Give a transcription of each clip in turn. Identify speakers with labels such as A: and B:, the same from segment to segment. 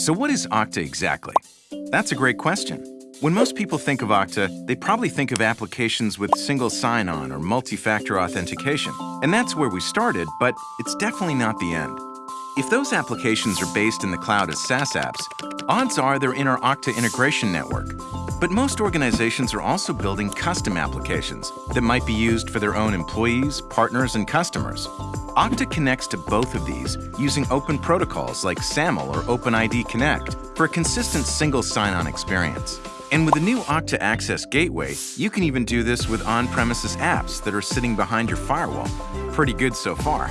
A: So what is Okta exactly? That's a great question. When most people think of Okta, they probably think of applications with single sign-on or multi-factor authentication. And that's where we started, but it's definitely not the end. If those applications are based in the cloud as SaaS apps, odds are they're in our Okta integration network. But most organizations are also building custom applications that might be used for their own employees, partners, and customers. Okta connects to both of these using open protocols like SAML or OpenID Connect for a consistent single sign-on experience. And with the new Okta Access Gateway, you can even do this with on-premises apps that are sitting behind your firewall. Pretty good so far.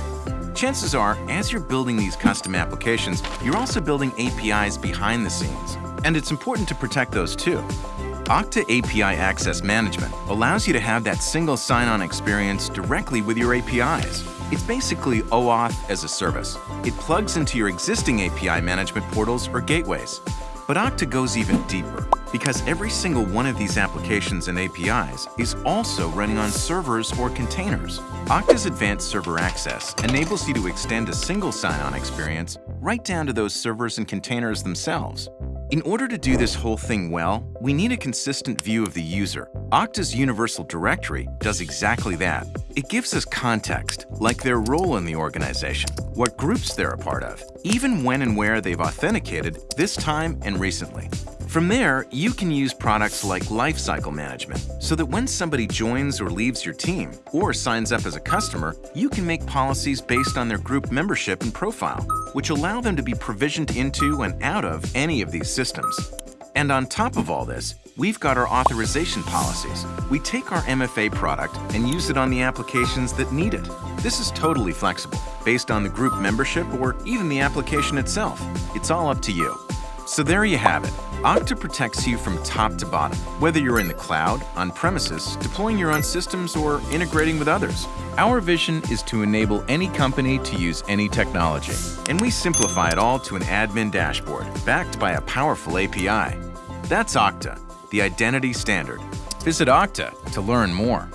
A: Chances are, as you're building these custom applications, you're also building APIs behind the scenes. And it's important to protect those too. Okta API Access Management allows you to have that single sign-on experience directly with your APIs. It's basically OAuth as a service. It plugs into your existing API management portals or gateways. But Okta goes even deeper because every single one of these applications and APIs is also running on servers or containers. Okta's Advanced Server Access enables you to extend a single sign-on experience right down to those servers and containers themselves. In order to do this whole thing well, we need a consistent view of the user. Okta's Universal Directory does exactly that. It gives us context, like their role in the organization, what groups they're a part of, even when and where they've authenticated this time and recently. From there, you can use products like Lifecycle Management so that when somebody joins or leaves your team or signs up as a customer, you can make policies based on their group membership and profile, which allow them to be provisioned into and out of any of these systems. And on top of all this, we've got our authorization policies. We take our MFA product and use it on the applications that need it. This is totally flexible, based on the group membership or even the application itself. It's all up to you. So there you have it. Okta protects you from top to bottom, whether you're in the cloud, on premises, deploying your own systems, or integrating with others. Our vision is to enable any company to use any technology, and we simplify it all to an admin dashboard backed by a powerful API. That's Okta, the identity standard. Visit Okta to learn more.